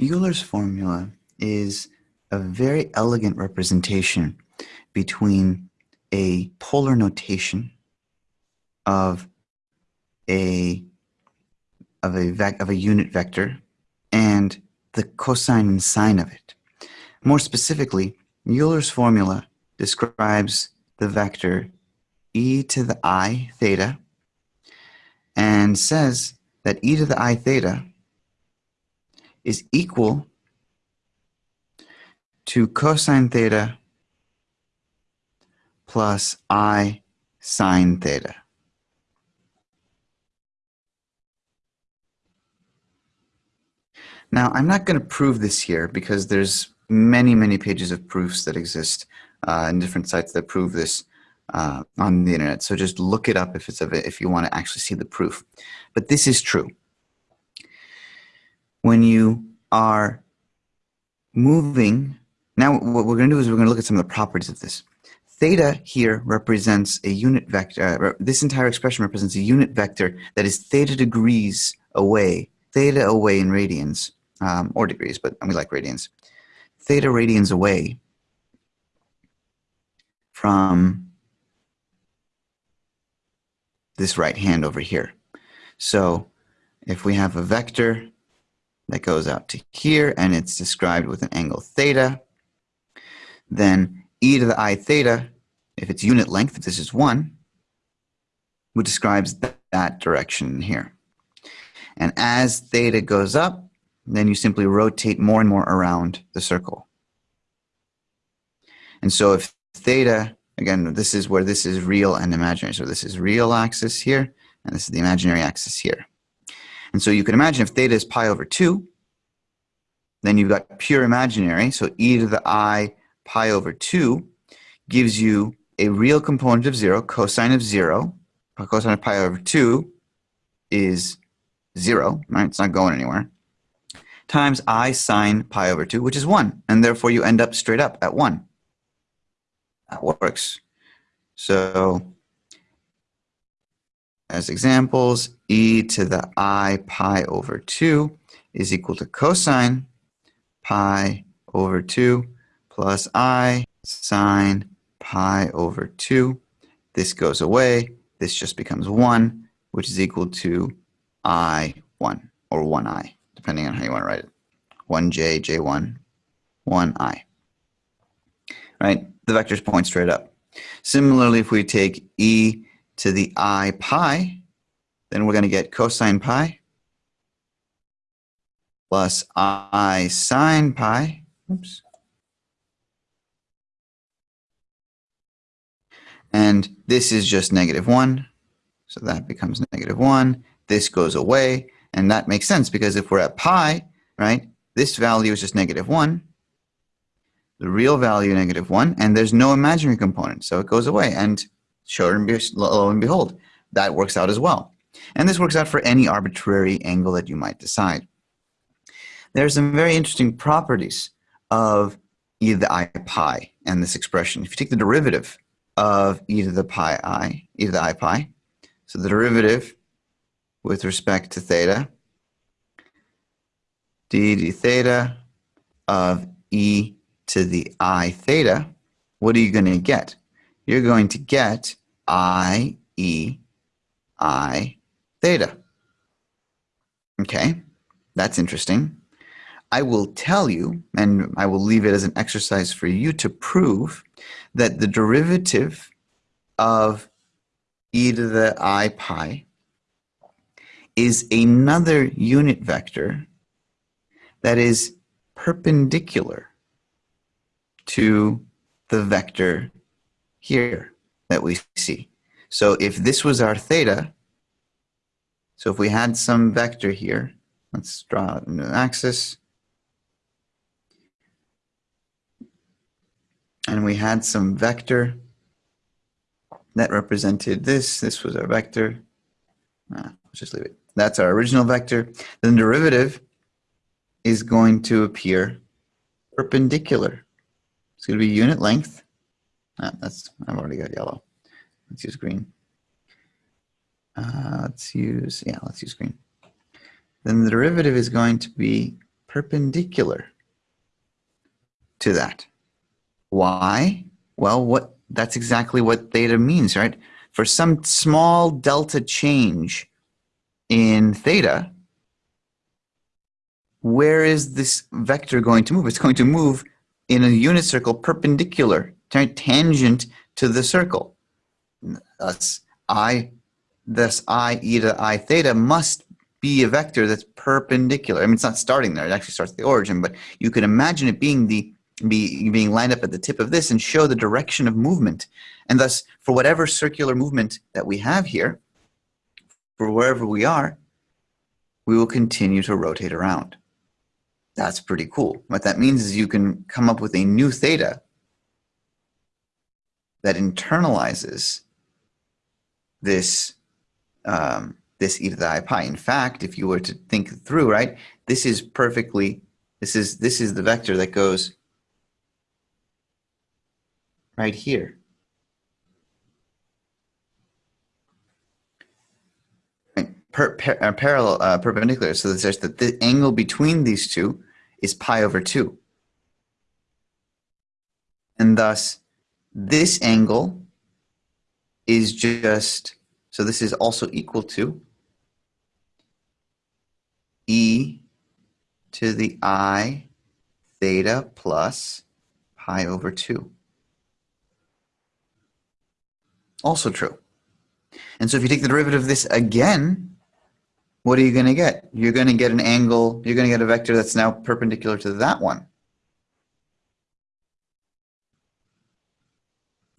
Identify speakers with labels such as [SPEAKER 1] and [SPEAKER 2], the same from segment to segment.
[SPEAKER 1] Euler's formula is a very elegant representation between a polar notation of a of a vec of a unit vector and the cosine and sine of it. More specifically, Euler's formula describes the vector e to the i theta and says that e to the i theta is equal to cosine theta plus i sine theta. Now, I'm not going to prove this here because there's many, many pages of proofs that exist uh, in different sites that prove this uh, on the internet. So just look it up if it's if you want to actually see the proof. But this is true. When you are moving, now what we're going to do is we're going to look at some of the properties of this. Theta here represents a unit vector. Uh, this entire expression represents a unit vector that is theta degrees away, theta away in radians, um, or degrees, but we like radians. Theta radians away from this right hand over here. So if we have a vector that goes out to here and it's described with an angle theta, then e to the i theta, if it's unit length, if this is 1, which describes that direction here. And as theta goes up, then you simply rotate more and more around the circle. And so if theta Again, this is where this is real and imaginary. So this is real axis here, and this is the imaginary axis here. And so you can imagine if theta is pi over 2, then you've got pure imaginary. So e to the i pi over 2 gives you a real component of 0, cosine of 0. Cosine of pi over 2 is 0, right? It's not going anywhere. Times i sine pi over 2, which is 1. And therefore you end up straight up at 1 that works. So as examples, e to the i pi over 2 is equal to cosine pi over 2 plus i sine pi over 2. This goes away. This just becomes 1, which is equal to i1 or 1i, depending on how you want to write it. 1j, j1, 1i. Right? the vectors point straight up. Similarly, if we take e to the i pi, then we're going to get cosine pi plus i sine pi. Oops. And this is just negative 1. So that becomes negative 1. This goes away. And that makes sense because if we're at pi, right, this value is just negative 1 the real value negative 1, and there's no imaginary component, so it goes away. And sure and be, lo and behold, that works out as well. And this works out for any arbitrary angle that you might decide. There are some very interesting properties of e to the i pi and this expression. If you take the derivative of e to the pi i, e to the i pi, so the derivative with respect to theta, d d theta of e to the i theta, what are you going to get? You're going to get i e i theta. Okay, that's interesting. I will tell you, and I will leave it as an exercise for you to prove that the derivative of e to the i pi is another unit vector that is perpendicular to the vector here that we see. So if this was our theta, so if we had some vector here, let's draw a new axis, and we had some vector that represented this, this was our vector, ah, let's just leave it. That's our original vector. Then the derivative is going to appear perpendicular it's going to be unit length. Ah, that's I've already got yellow. Let's use green. Uh, let's use, yeah, let's use green. Then the derivative is going to be perpendicular to that. Why? Well, what that's exactly what theta means, right? For some small delta change in theta, where is this vector going to move? It's going to move in a unit circle perpendicular, tangent to the circle. Thus, I, thus I e to I theta must be a vector that's perpendicular. I mean, it's not starting there. It actually starts at the origin, but you can imagine it being the be, being lined up at the tip of this and show the direction of movement. And thus, for whatever circular movement that we have here, for wherever we are, we will continue to rotate around. That's pretty cool. What that means is you can come up with a new theta that internalizes this um, this e to the i pi. In fact, if you were to think through, right, this is perfectly, this is, this is the vector that goes right here. Per, per, uh, parallel, uh, perpendicular. So there's that the angle between these two is pi over 2. And thus, this angle is just, so this is also equal to e to the i theta plus pi over 2. Also true. And so if you take the derivative of this again, what are you going to get? You're going to get an angle, you're going to get a vector that's now perpendicular to that one.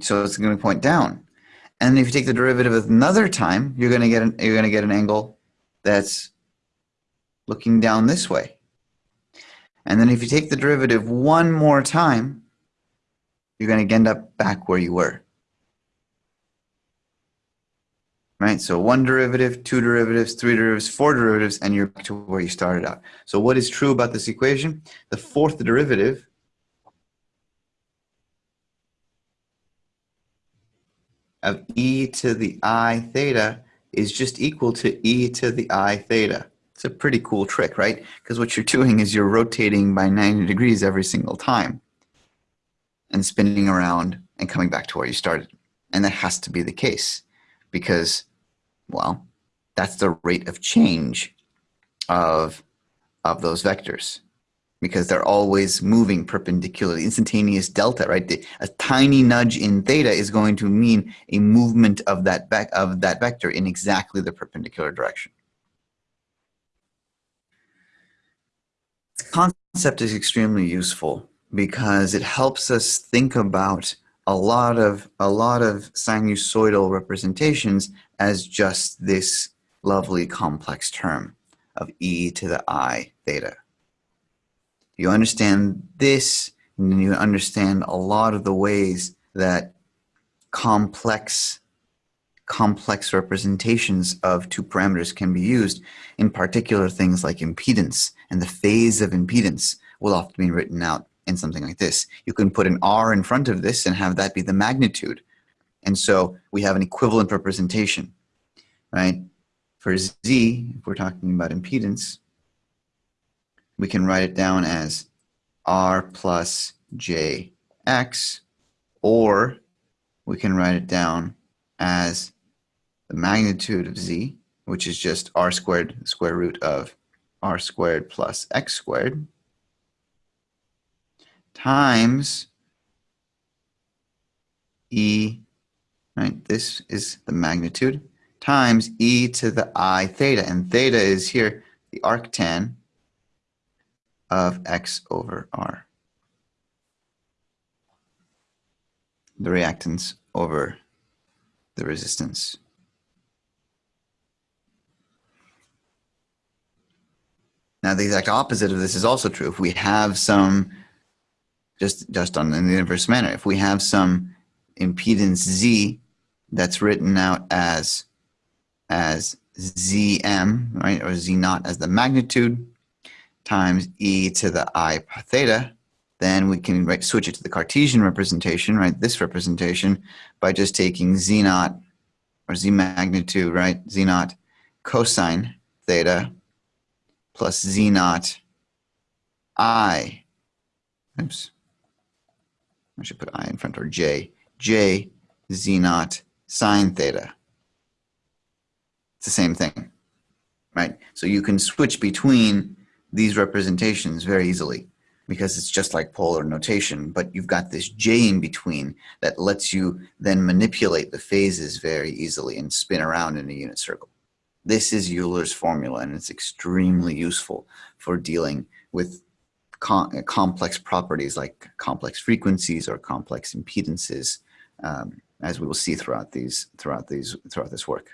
[SPEAKER 1] So it's going to point down. And if you take the derivative another time, you're going to get an, you're going to get an angle that's looking down this way. And then if you take the derivative one more time, you're going to end up back where you were. Right? So one derivative, two derivatives, three derivatives, four derivatives, and you're back to where you started out. So what is true about this equation? The fourth derivative of e to the i theta is just equal to e to the i theta. It's a pretty cool trick, right? Because what you're doing is you're rotating by 90 degrees every single time and spinning around and coming back to where you started. And that has to be the case because, well, that's the rate of change of, of those vectors because they're always moving perpendicularly. Instantaneous delta, right? A tiny nudge in theta is going to mean a movement of that, of that vector in exactly the perpendicular direction. concept is extremely useful because it helps us think about a lot of a lot of sinusoidal representations as just this lovely complex term of e to the i theta. You understand this, and you understand a lot of the ways that complex complex representations of two parameters can be used, in particular things like impedance and the phase of impedance will often be written out in something like this. You can put an R in front of this and have that be the magnitude. And so we have an equivalent representation, right? For Z, if we're talking about impedance, we can write it down as R plus JX, or we can write it down as the magnitude of z, which is just r squared square root of r squared plus x squared, times e, right, this is the magnitude, times e to the i theta, and theta is here the arctan of x over r. The reactance over the resistance. Now, the exact opposite of this is also true. If we have some, just, just on in the inverse manner, if we have some impedance Z that's written out as, as Zm, right, or Z naught as the magnitude times e to the i theta, then we can right, switch it to the Cartesian representation, right, this representation, by just taking Z naught, or Z magnitude, right, Z naught cosine theta plus z naught I, oops, I should put I in front or J, J Z naught sine theta. It's the same thing, right? So you can switch between these representations very easily because it's just like polar notation, but you've got this J in between that lets you then manipulate the phases very easily and spin around in a unit circle. This is Euler's formula, and it's extremely useful for dealing with com complex properties like complex frequencies or complex impedances, um, as we will see throughout these throughout these throughout this work.